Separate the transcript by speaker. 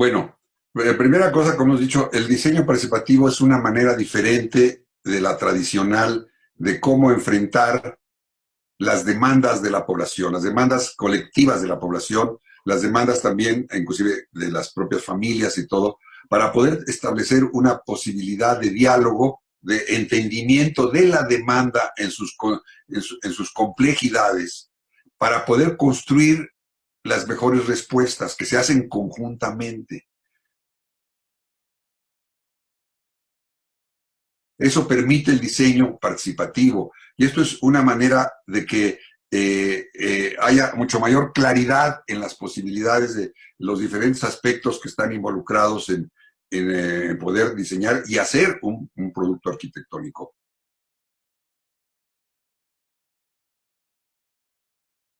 Speaker 1: Bueno, eh, primera cosa, como hemos dicho, el diseño participativo es una manera diferente de la tradicional de cómo enfrentar las demandas de la población, las demandas colectivas de la población, las demandas también, inclusive de las propias familias y todo, para poder establecer una posibilidad de diálogo, de entendimiento de la demanda en sus, en, sus complejidades, para poder construir las mejores respuestas que se hacen conjuntamente. Eso permite el diseño participativo y esto es una manera de que eh, eh, haya mucho mayor claridad en las posibilidades de los diferentes aspectos que están involucrados en, en eh, poder diseñar y hacer un, producto arquitectónico.